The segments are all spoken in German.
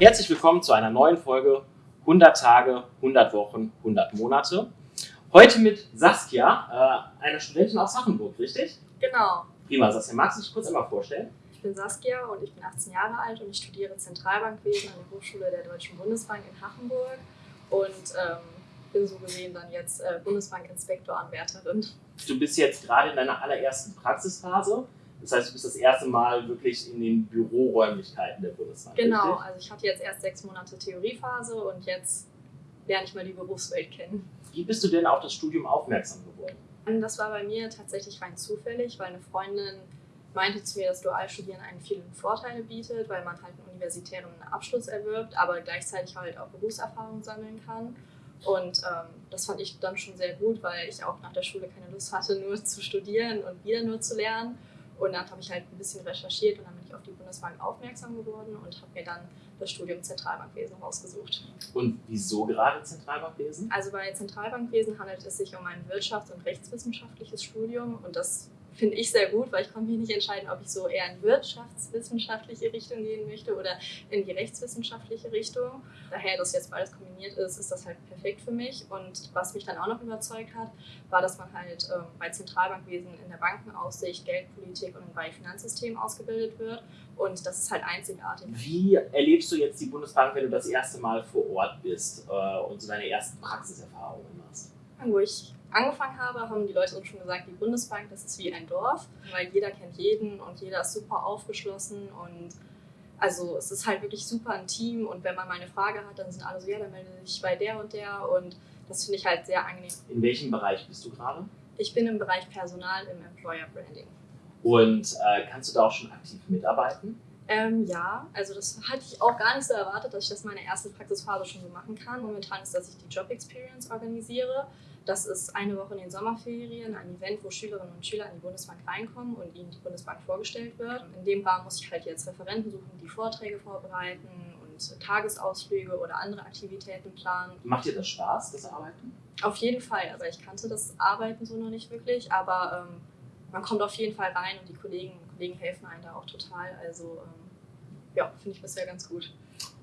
Herzlich willkommen zu einer neuen Folge 100 Tage, 100 Wochen, 100 Monate. Heute mit Saskia, äh, einer Studentin aus Hachenburg, richtig? Genau. Prima, Saskia, magst du dich kurz einmal vorstellen? Ich bin Saskia und ich bin 18 Jahre alt und ich studiere Zentralbankwesen an der Hochschule der Deutschen Bundesbank in Hachenburg und ähm, bin so gesehen dann jetzt äh, Bundesbankinspektoranwärterin. Du bist jetzt gerade in deiner allerersten Praxisphase. Das heißt, du bist das erste Mal wirklich in den Büroräumlichkeiten der Bundesbank. Genau, richtig? also ich hatte jetzt erst sechs Monate Theoriephase und jetzt lerne ich mal die Berufswelt kennen. Wie bist du denn auf das Studium aufmerksam geworden? Und das war bei mir tatsächlich rein zufällig, weil eine Freundin meinte zu mir, dass Dualstudieren einen vielen Vorteile bietet, weil man halt einen universitären Abschluss erwirbt, aber gleichzeitig halt auch Berufserfahrung sammeln kann. Und ähm, das fand ich dann schon sehr gut, weil ich auch nach der Schule keine Lust hatte, nur zu studieren und wieder nur zu lernen. Und dann habe ich halt ein bisschen recherchiert und dann bin ich auf die Bundesbank aufmerksam geworden und habe mir dann das Studium Zentralbankwesen rausgesucht. Und wieso gerade Zentralbankwesen? Also bei Zentralbankwesen handelt es sich um ein wirtschafts- und rechtswissenschaftliches Studium und das finde ich sehr gut, weil ich konnte mich nicht entscheiden, ob ich so eher in wirtschaftswissenschaftliche Richtung gehen möchte oder in die rechtswissenschaftliche Richtung. Daher, dass jetzt beides kombiniert ist, ist das halt perfekt für mich. Und was mich dann auch noch überzeugt hat, war, dass man halt ähm, bei Zentralbankwesen in der Bankenaufsicht, Geldpolitik und bei Finanzsystemen ausgebildet wird. Und das ist halt einzigartig. Wie erlebst du jetzt die Bundesbank, wenn du das erste Mal vor Ort bist äh, und so deine ersten Praxiserfahrungen machst? Wo ich angefangen habe, haben die Leute uns schon gesagt, die Bundesbank, das ist wie ein Dorf, weil jeder kennt jeden und jeder ist super aufgeschlossen und also es ist halt wirklich super ein Team und wenn man mal eine Frage hat, dann sind alle so, ja, dann melde dich bei der und der und das finde ich halt sehr angenehm. In welchem Bereich bist du gerade? Ich bin im Bereich Personal im Employer Branding. Und äh, kannst du da auch schon aktiv mitarbeiten? Ähm, ja, also das hatte ich auch gar nicht so erwartet, dass ich das meine erste Praxisphase schon so machen kann. Momentan ist, dass ich die Job Experience organisiere. Das ist eine Woche in den Sommerferien, ein Event, wo Schülerinnen und Schüler in die Bundesbank reinkommen und ihnen die Bundesbank vorgestellt wird. In dem Rahmen muss ich halt jetzt Referenten suchen, die Vorträge vorbereiten und Tagesausflüge oder andere Aktivitäten planen. Macht dir das Spaß, das Arbeiten? Auf jeden Fall. Also ich kannte das Arbeiten so noch nicht wirklich, aber ähm, man kommt auf jeden Fall rein und die Kolleginnen Kollegen helfen einem da auch total. Also ähm, ja, finde ich bisher ganz gut.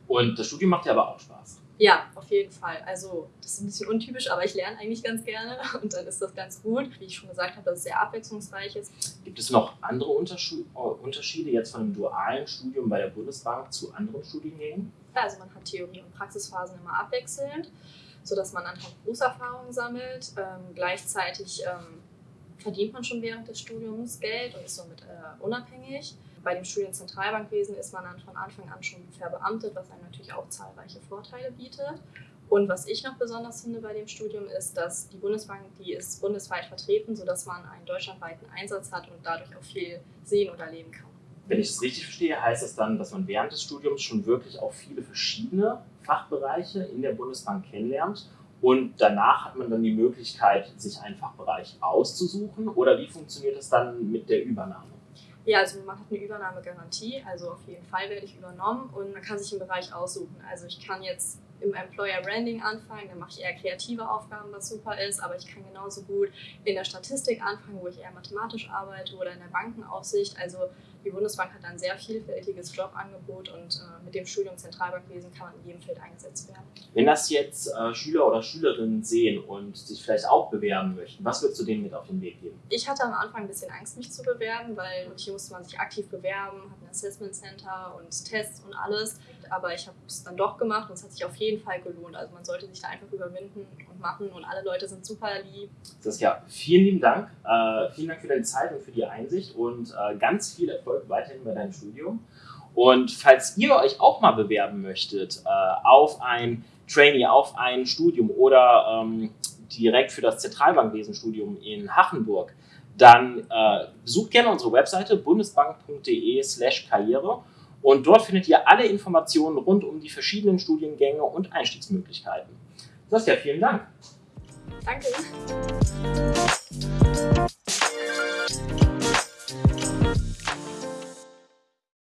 Und das Studium macht dir aber auch Spaß? Ja, auf jeden Fall. Also das ist ein bisschen untypisch, aber ich lerne eigentlich ganz gerne und dann ist das ganz gut. Wie ich schon gesagt habe, dass es sehr abwechslungsreich ist. Gibt es noch andere Unterschiede jetzt von einem dualen Studium bei der Bundesbank zu anderen Studiengängen? Also man hat Theorie- und Praxisphasen immer abwechselnd, sodass man anhand Berufserfahrung sammelt. Ähm, gleichzeitig ähm, verdient man schon während des Studiums Geld und ist somit äh, unabhängig. Bei dem Studium Zentralbankwesen ist man dann von Anfang an schon verbeamtet, was einem natürlich auch zahlreiche Vorteile bietet. Und was ich noch besonders finde bei dem Studium ist, dass die Bundesbank, die ist bundesweit vertreten, sodass man einen deutschlandweiten Einsatz hat und dadurch auch viel sehen und erleben kann. Wenn ich es richtig verstehe, heißt das dann, dass man während des Studiums schon wirklich auch viele verschiedene Fachbereiche in der Bundesbank kennenlernt und danach hat man dann die Möglichkeit, sich einen Fachbereich auszusuchen oder wie funktioniert das dann mit der Übernahme? Ja, also man hat eine Übernahmegarantie, also auf jeden Fall werde ich übernommen und man kann sich einen Bereich aussuchen. Also ich kann jetzt im Employer Branding anfangen, dann mache ich eher kreative Aufgaben, was super ist, aber ich kann genauso gut in der Statistik anfangen, wo ich eher mathematisch arbeite oder in der Bankenaufsicht. Also die Bundesbank hat ein sehr vielfältiges Jobangebot und äh, mit dem Studium Zentralbankwesen kann man in jedem Feld eingesetzt werden. Wenn das jetzt äh, Schüler oder Schülerinnen sehen und sich vielleicht auch bewerben möchten, was würdest du denen mit auf den Weg geben? Ich hatte am Anfang ein bisschen Angst, mich zu bewerben, weil hier musste man sich aktiv bewerben, hat ein Assessment Center und Tests und alles. Aber ich habe es dann doch gemacht und es hat sich auf jeden Fall gelohnt. Also man sollte sich da einfach überwinden und machen und alle Leute sind super lieb. Saskia, vielen lieben Dank. Äh, vielen Dank für deine Zeit und für die Einsicht und äh, ganz viel Erfolg weiterhin bei deinem Studium. Und falls ihr euch auch mal bewerben möchtet äh, auf ein Trainee, auf ein Studium oder ähm, direkt für das Zentralbankwesenstudium in Hachenburg, dann äh, besucht gerne unsere Webseite bundesbank.de slash karriere und dort findet ihr alle Informationen rund um die verschiedenen Studiengänge und Einstiegsmöglichkeiten. Saskia, vielen Dank. Danke.